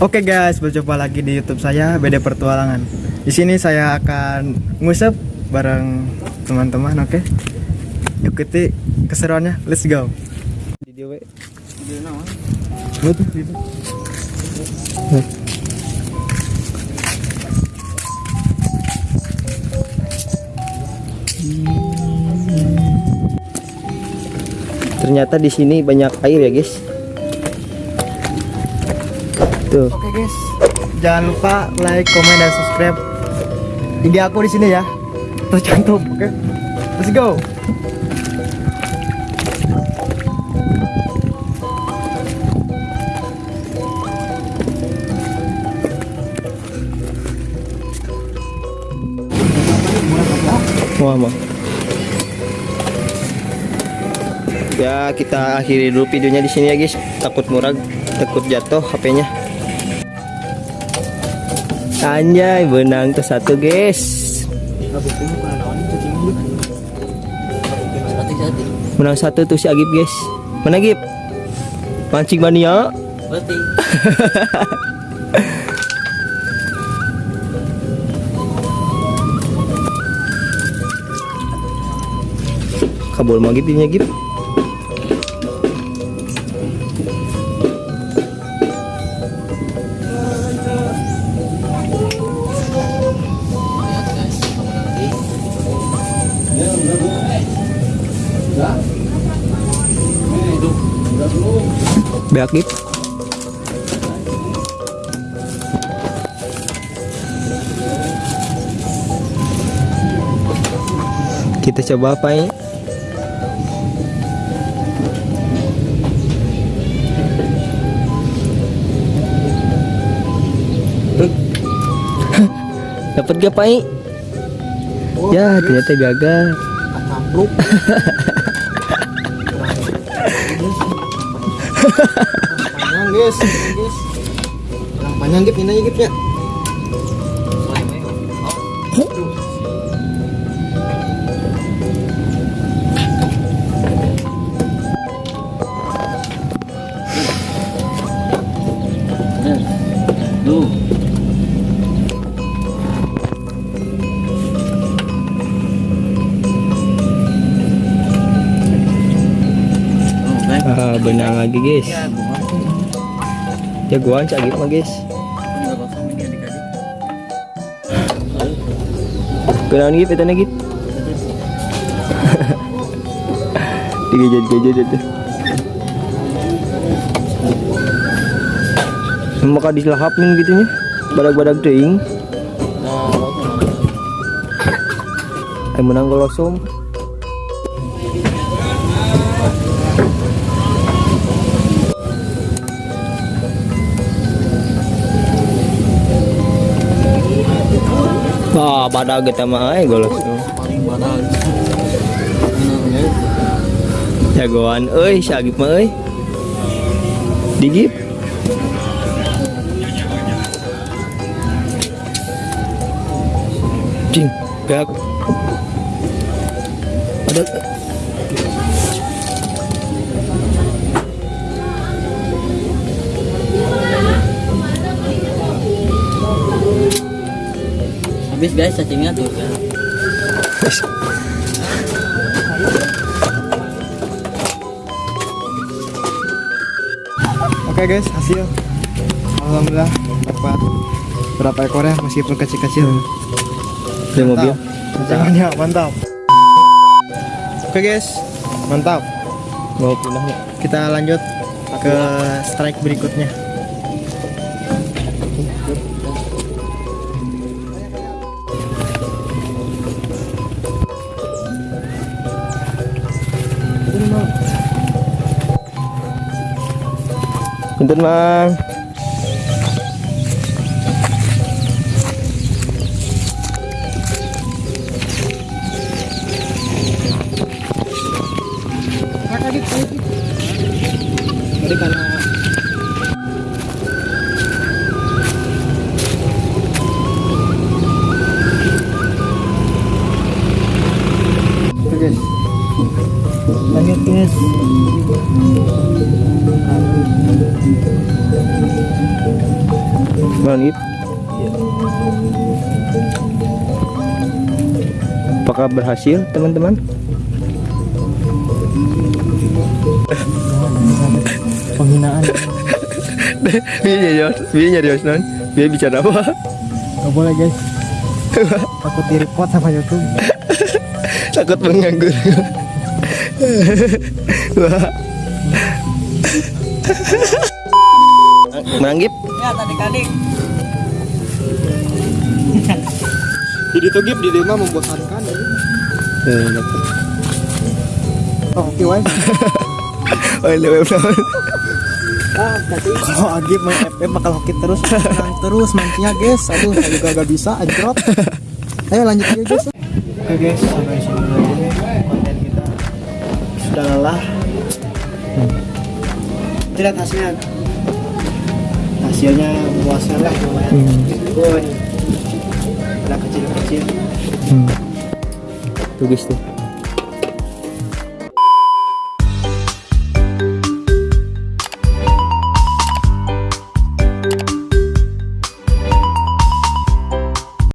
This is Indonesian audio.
Oke guys, berjumpa lagi di YouTube saya Beda Pertualangan. Di sini saya akan ngusap bareng teman-teman, oke? Ikuti keseruannya. Let's go. Video we. Ternyata di sini banyak air ya, guys. Tuh. Oke, guys. Jangan lupa like, komen dan subscribe. IG aku di sini ya. Tercantum, oke? Let's go. Wah, Bang. Ya, kita akhiri dulu videonya di sini ya, guys. Takut murag, takut jatuh HP-nya. Anjay, benang tuh satu, guys. Menang satu tuh si Agib, guys. Mana Agib? Mancing mania. Kabul mau Agib ini Agib. Be Agib. Kita coba apa ini? Dapat gak Pai? ya, ternyata gagal. Panjang guys, panjang, guys. Panjang gip ini gip ya. Duh. Ah, benang lagi guys. Jagoan cak Agib mah guys. Kenapa Agib itu Agib? Digejat-gejat itu. Maka diselahapin gitu nya. Badak-badak teuing. Ay menang golosom. Wah, badak kita mah ay golosom. Paling badan. Jagoan euy, si Agib mah euy. Digip. Cing, beak. Ada Habis guys cacingnya tuh. Oke guys, hasil. Alhamdulillah dapat berapa ekor ya meskipun kecil-kecil. Di mobil. Jangannya mantap. Oke guys, mantap. Mau pindah. Kita lanjut ke strike berikutnya. Punten Mang. Tadi karena Lanjut guys. Bang Ip. Apakah berhasil teman-teman? Penghinaan. Biar nyari, biar nyari non. Biar bicara apa? Gak boleh guys. Takut di report sama YouTube. Takut menganggur. Manggip. Ya tadi kading. Jadi tuh gip di lima membosankan. Eh, dapat. Oh, oke wae. Oh, lewat lewat. Ah, tadi kalau Agip main FF bakal hoki terus, menang terus mancingnya guys. Aduh, saya juga gak bisa anjrot. Ayo lanjut aja guys. Oke guys, sampai sini dulu Sudah lelah. Lihat hasilnya. Hasilnya puasnya lah lumayan. Ada kecil-kecil. Tuh guys tuh.